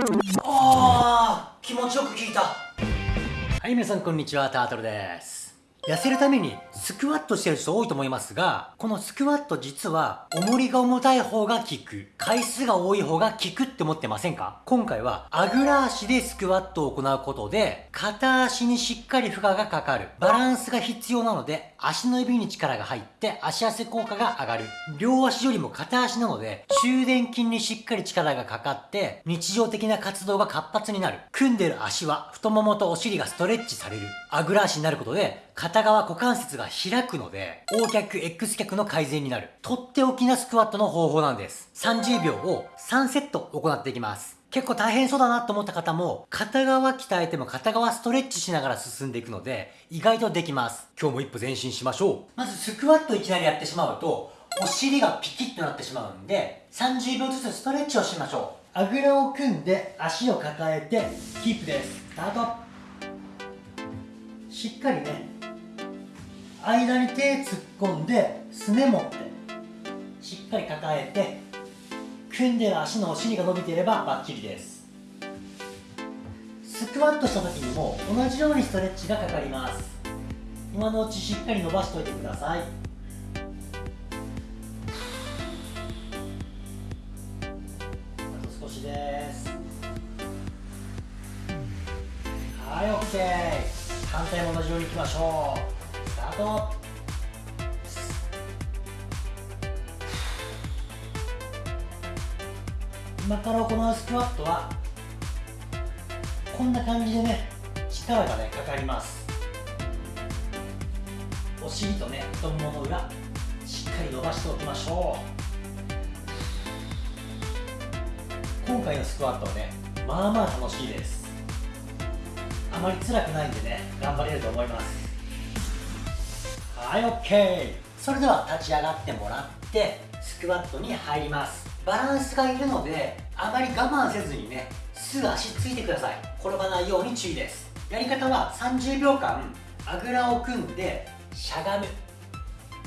ああ気持ちよく聞いた。はい皆さんこんにちはタートルです。痩せるためにスクワットしてる人多いと思いますが、このスクワット実は重りが重たい方が効く、回数が多い方が効くって思ってませんか？今回はあぐら足でスクワットを行うことで、片足にしっかり負荷がかかる。バランスが必要なので、足の指に力が入って足汗効果が上がる。両足よりも片足なので、中殿筋にしっかり力がかかって、日常的な活動が活発になる。組んでる足は太ももとお尻がストレッチされる。あぐら足になることで、片側股関節が開くので、横脚、X 脚の改善になる。とっておきなスクワットの方法なんです。30秒を3セット行っていきます。結構大変そうだなと思った方も、片側鍛えても片側ストレッチしながら進んでいくので、意外とできます。今日も一歩前進しましょう。まずスクワットいきなりやってしまうと、お尻がピキッとなってしまうんで、30秒ずつストレッチをしましょう。あぐらを組んで足を抱えて、キープです。スタート。しっかりね、間に手突っ込んですね持ってしっかり抱えて組んでる足のお尻が伸びていればバッチリです。スクワットした時にも同じようにストレッチがかかります。今のうちしっかり伸ばしておいてください。あと少しです。はい OK 反対も同じようにいきましょう。と。今から行うスクワットはこんな感じでね力がねかかります。お尻とね太ももの裏しっかり伸ばしておきましょう。今回のスクワットはねまあまあ楽しいです。あまり辛くないんでね頑張れると思います。はい OK それでは立ち上がってもらってスクワットに入ります。バランスがいるのであまり我慢せずにねすぐ足ついてください。転ばないように注意です。やり方は30秒間あぐらを組んでしゃがむ。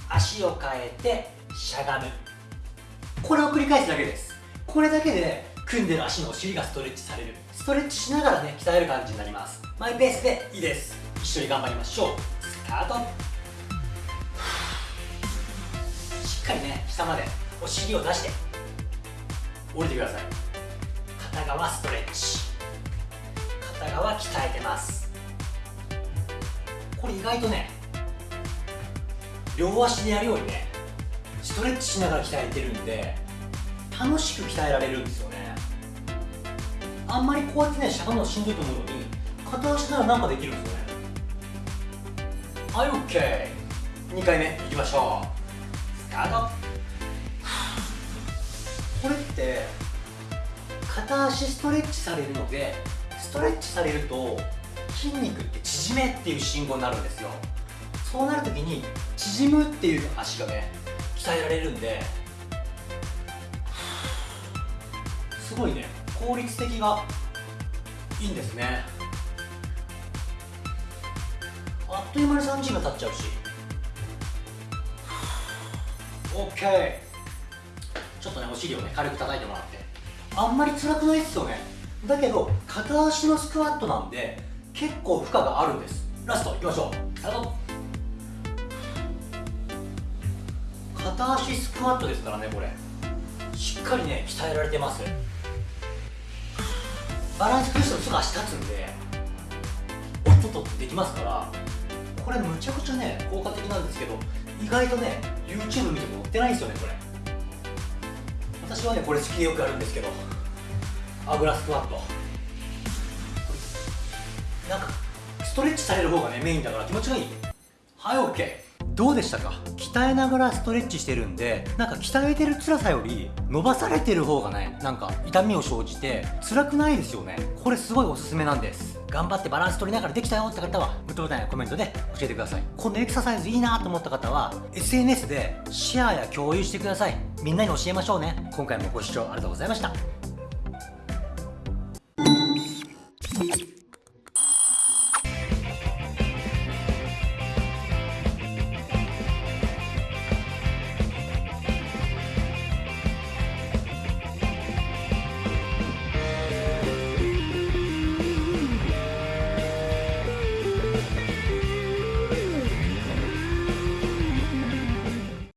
足を変えてしゃがむ。これを繰り返すだけです。これだけで組んでる足のお尻がストレッチされる。ストレッチしながらね鍛える感じになります。マイペースでいいです。一緒に頑張りましょう。スタート。かりね下までお尻を出して降りてください。片側ストレッチ。片側鍛えてます。これ意外とね両足でやるようにねストレッチしながら鍛えてるんで楽しく鍛えられるんですよね。あんまりこうやってねしゃがむのしんどいと思うのに片足なら何かできるんですよね。はい OK2 回目いきましょう。あのこれって片足ストレッチされるのでストレッチされると筋肉って縮めっていう信号になるんですよ。そうなるときに縮むっていう足がね鍛えられるんですごいね効率的がいいんですね。あっという間に3時が経っちゃうし。OK ちょっとねお尻をね軽く叩いてもらって。あんまり辛くないっすよね。だけど片足のスクワットなんで結構負荷があるんです。ラストいきましょう。スタート。片足スクワットですからねこれ。しっかりね鍛えられてます。バランス崩してもすぐ足立つんでおっとっとできますからこれむちゃくちゃね効果的なんですけど意外とね YouTube 見ても載ってないんですよねこれ。私はねこれ好きでよくやるんですけどアグラスクワットなんかストレッチされる方がねメインだから気持ちがいい。はい OK どうでしたか？鍛えながらストレッチしてるんでなんか鍛えてる辛さより伸ばされてる方がねなんか痛みを生じて辛くないですよね。これすごいおすすめなんです。頑張ってバランス取りながらできたよって方はグッドボタンやコメントで教えてください。このエクササイズいいなと思った方は SNS でシェアや共有してください。みんなに教えましょうね。今回もご視聴ありがとうございました。